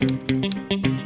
Música